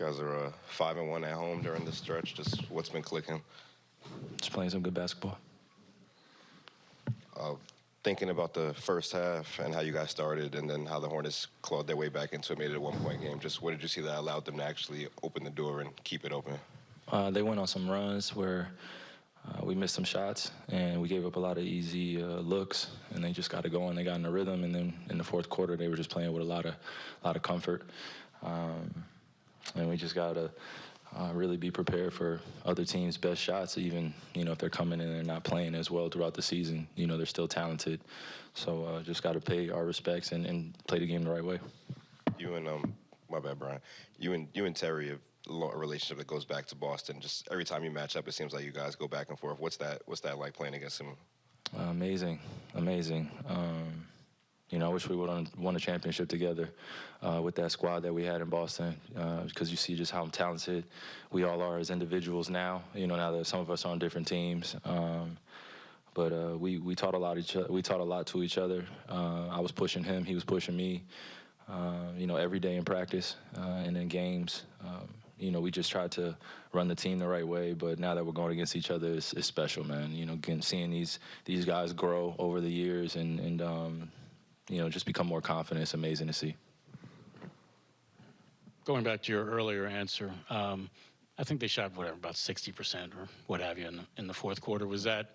guys are uh, five and one at home during this stretch. Just what's been clicking? Just playing some good basketball. Thinking about the first half and how you guys started, and then how the Hornets clawed their way back into it, made it a one-point game. Just what did you see that allowed them to actually open the door and keep it open? Uh, they went on some runs where uh, we missed some shots and we gave up a lot of easy uh, looks, and they just got to go and they got in a rhythm. And then in the fourth quarter, they were just playing with a lot of, lot of comfort, um, we just got to uh, really be prepared for other teams' best shots. Even you know if they're coming in and they're not playing as well throughout the season, you know they're still talented. So uh, just got to pay our respects and, and play the game the right way. You and um, my bad, Brian. You and you and Terry have a relationship that goes back to Boston. Just every time you match up, it seems like you guys go back and forth. What's that? What's that like playing against him? Uh, amazing, amazing. Um, you know, I wish we would have won a championship together uh, with that squad that we had in Boston, because you see just how talented we all are as individuals now. You know, now that some of us are on different teams. Um, but uh, we we taught a lot each. We taught a lot to each other. Uh, I was pushing him, he was pushing me. Uh, you know, every day in practice uh, and in games. Um, you know, we just tried to run the team the right way. But now that we're going against each other, it's, it's special, man. You know, seeing these these guys grow over the years and and um, you know just become more confident. It's amazing to see. Going back to your earlier answer, um, I think they shot whatever about 60% or what have you in the, in the fourth quarter. Was that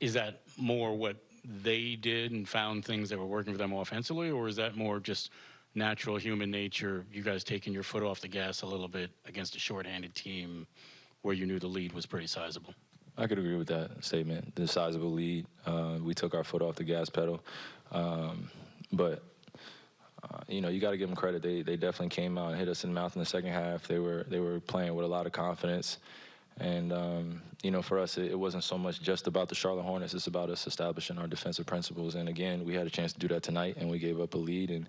is that more what they did and found things that were working for them offensively, or is that more just natural human nature? You guys taking your foot off the gas a little bit against a shorthanded team where you knew the lead was pretty sizable. I could agree with that statement. The sizable lead, uh, we took our foot off the gas pedal, um, but uh, you know you got to give them credit. They they definitely came out and hit us in the mouth in the second half. They were they were playing with a lot of confidence, and um, you know for us it, it wasn't so much just about the Charlotte Hornets. It's about us establishing our defensive principles. And again, we had a chance to do that tonight, and we gave up a lead. And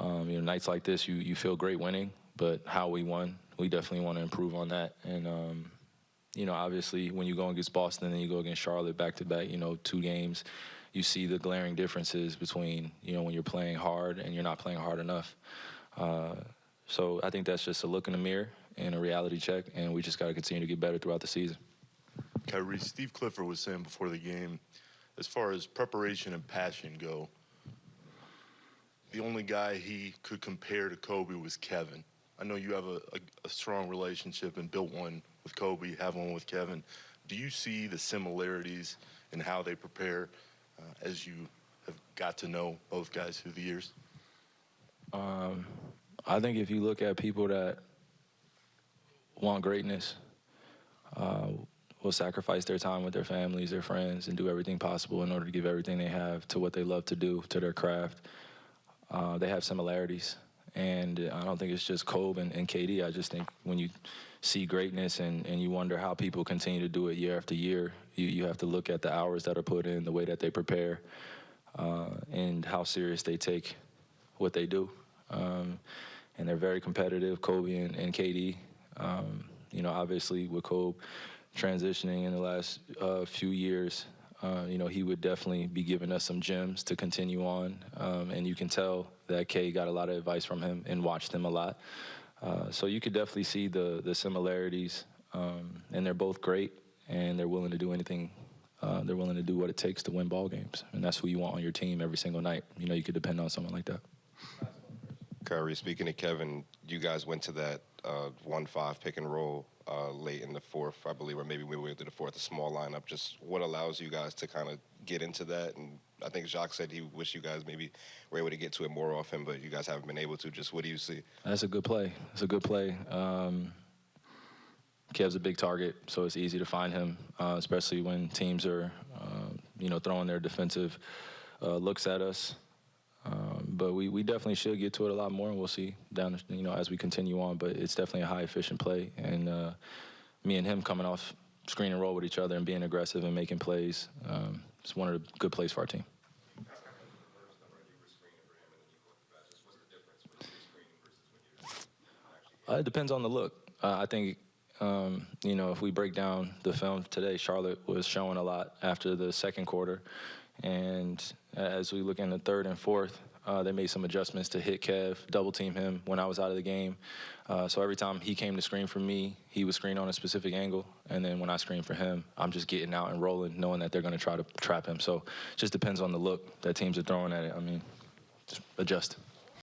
um, you know nights like this, you you feel great winning, but how we won, we definitely want to improve on that. And um, you know, obviously, when you go against Boston and you go against Charlotte back to back, you know, two games, you see the glaring differences between, you know, when you're playing hard and you're not playing hard enough. Uh, so I think that's just a look in the mirror and a reality check, and we just got to continue to get better throughout the season. Kyrie, Steve Clifford was saying before the game, as far as preparation and passion go, the only guy he could compare to Kobe was Kevin. I know you have a, a, a strong relationship and built one with Kobe, have one with Kevin. Do you see the similarities in how they prepare uh, as you have got to know both guys through the years? Um, I think if you look at people that want greatness, uh, will sacrifice their time with their families, their friends, and do everything possible in order to give everything they have to what they love to do, to their craft. Uh, they have similarities. And I don't think it's just Kobe and, and KD. I just think when you see greatness and, and you wonder how people continue to do it year after year, you, you have to look at the hours that are put in, the way that they prepare, uh, and how serious they take what they do. Um, and they're very competitive, Kobe and, and KD. Um, you know, obviously with Kobe transitioning in the last uh, few years, uh, you know, he would definitely be giving us some gems to continue on. Um, and you can tell that Kay got a lot of advice from him and watched him a lot. Uh, so you could definitely see the, the similarities. Um, and they're both great, and they're willing to do anything. Uh, they're willing to do what it takes to win ball games. And that's who you want on your team every single night. You know, you could depend on someone like that. Kyrie, speaking of Kevin, you guys went to that uh, one-five pick and roll uh, late in the fourth, I believe, or maybe we went to the fourth, a small lineup. Just what allows you guys to kind of get into that? And I think Jacque said he wished you guys maybe were able to get to it more often, but you guys haven't been able to. Just what do you see? That's a good play. It's a good play. Um, Kev's a big target, so it's easy to find him, uh, especially when teams are, uh, you know, throwing their defensive uh, looks at us. But we, we definitely should get to it a lot more, and we'll see down, you know, as we continue on. But it's definitely a high efficient play, and uh, me and him coming off screen and roll with each other and being aggressive and making plays, um, it's one of the good plays for our team. Uh, it depends on the look. Uh, I think, um, you know, if we break down the film today, Charlotte was showing a lot after the second quarter. And as we look in the third and fourth, Uh, they made some adjustments to hit Kev, double team him when I was out of the game. Uh, so every time he came to screen for me, he would screen on a specific angle, and then when I screen for him, I'm just getting out and rolling, knowing that they're going to try to trap him. So it just depends on the look that teams are throwing at it. I mean, just adjust.